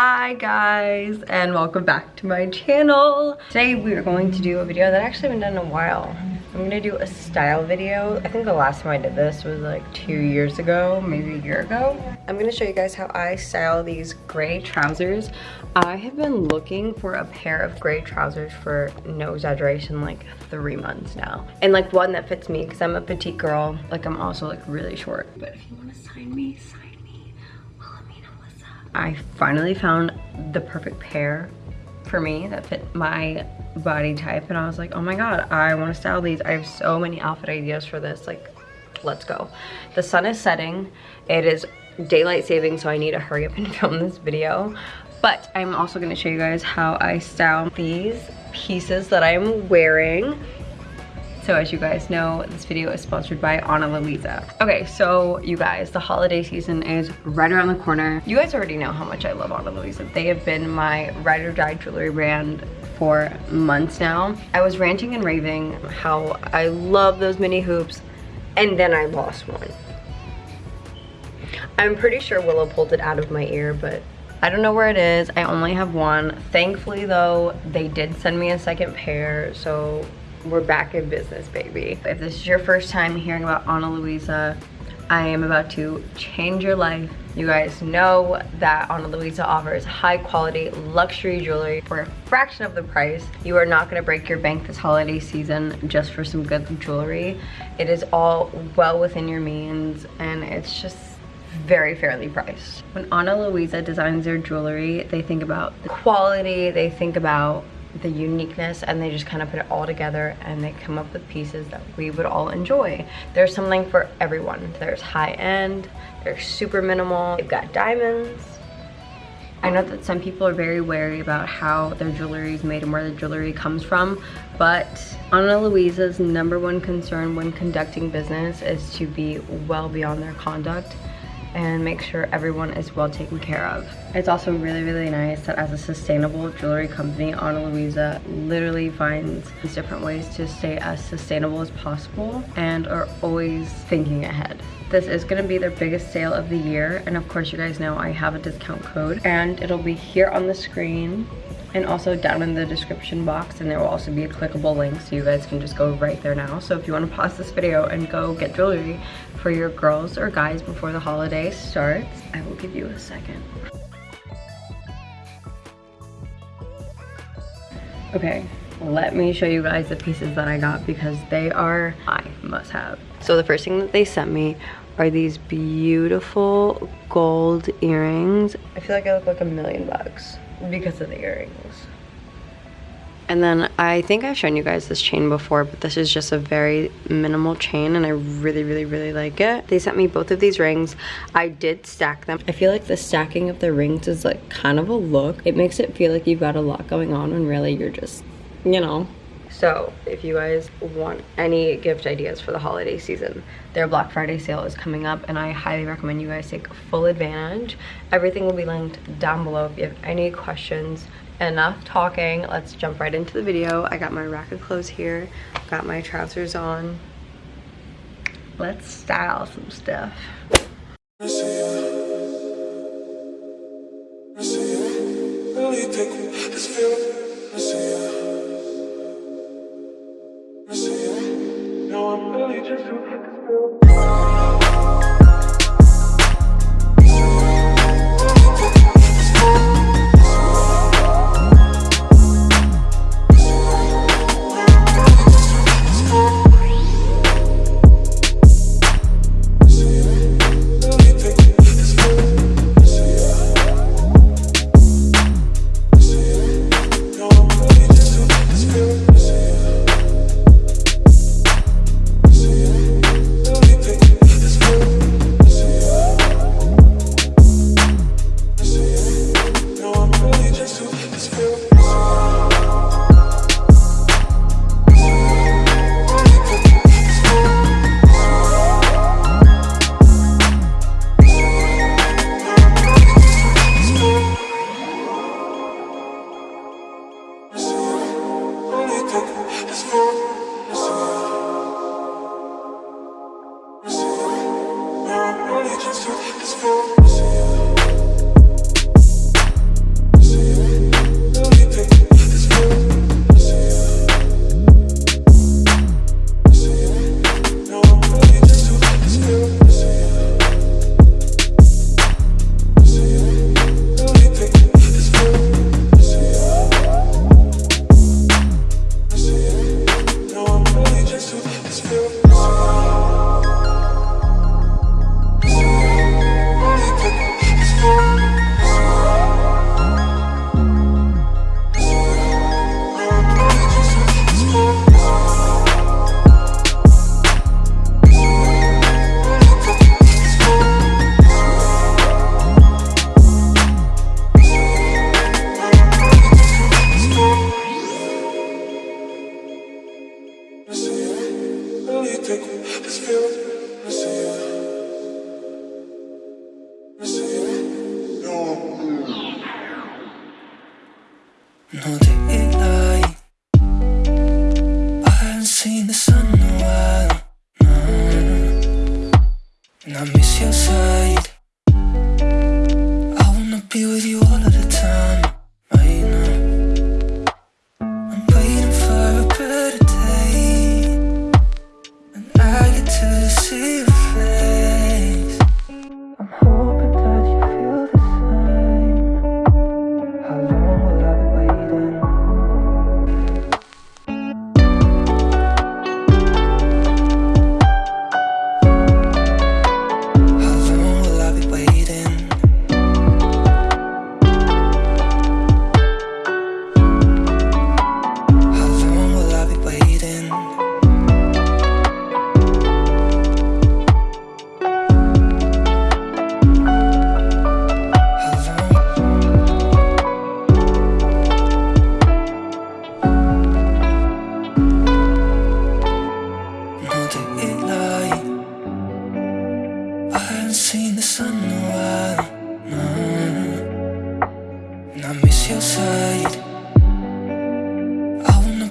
Hi guys and welcome back to my channel. Today we are going to do a video that I actually haven't done in a while. I'm gonna do a style video. I think the last time I did this was like two years ago, maybe a year ago. I'm gonna show you guys how I style these gray trousers. I have been looking for a pair of gray trousers for no exaggeration like three months now. And like one that fits me because I'm a petite girl. Like I'm also like really short. But if you wanna sign me, sign I finally found the perfect pair for me that fit my body type and I was like, oh my god, I want to style these. I have so many outfit ideas for this. Like, let's go. The sun is setting. It is daylight saving, so I need to hurry up and film this video. But I'm also going to show you guys how I style these pieces that I'm wearing. So as you guys know, this video is sponsored by Ana Luisa. Okay, so you guys, the holiday season is right around the corner. You guys already know how much I love Ana Luisa. They have been my ride or die jewelry brand for months now. I was ranting and raving how I love those mini hoops and then I lost one. I'm pretty sure Willow pulled it out of my ear, but I don't know where it is. I only have one. Thankfully though, they did send me a second pair, so we're back in business, baby. If this is your first time hearing about Ana Luisa, I am about to change your life. You guys know that Ana Luisa offers high quality luxury jewelry for a fraction of the price. You are not gonna break your bank this holiday season just for some good jewelry. It is all well within your means and it's just very fairly priced. When Ana Luisa designs their jewelry, they think about the quality, they think about the uniqueness and they just kind of put it all together and they come up with pieces that we would all enjoy. There's something for everyone. There's high end, there's super minimal, they've got diamonds. I know that some people are very wary about how their jewelry is made and where the jewelry comes from, but Ana Luisa's number one concern when conducting business is to be well beyond their conduct and make sure everyone is well taken care of. It's also really, really nice that as a sustainable jewelry company, Ana Luisa literally finds these different ways to stay as sustainable as possible and are always thinking ahead. This is going to be their biggest sale of the year and of course you guys know I have a discount code and it'll be here on the screen and also down in the description box and there will also be a clickable link so you guys can just go right there now so if you want to pause this video and go get jewelry for your girls or guys before the holiday starts i will give you a second. Okay let me show you guys the pieces that i got because they are i must have. So the first thing that they sent me are these beautiful gold earrings. I feel like i look like a million bucks because of the earrings. And then I think I've shown you guys this chain before, but this is just a very minimal chain and I really, really, really like it. They sent me both of these rings. I did stack them. I feel like the stacking of the rings is like kind of a look. It makes it feel like you've got a lot going on when really you're just, you know, so if you guys want any gift ideas for the holiday season, their Black Friday sale is coming up and I highly recommend you guys take full advantage. Everything will be linked down below if you have any questions. Enough talking, let's jump right into the video. I got my rack of clothes here, got my trousers on. Let's style some stuff. you. broken, it's broken.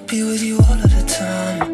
be with you all of the time.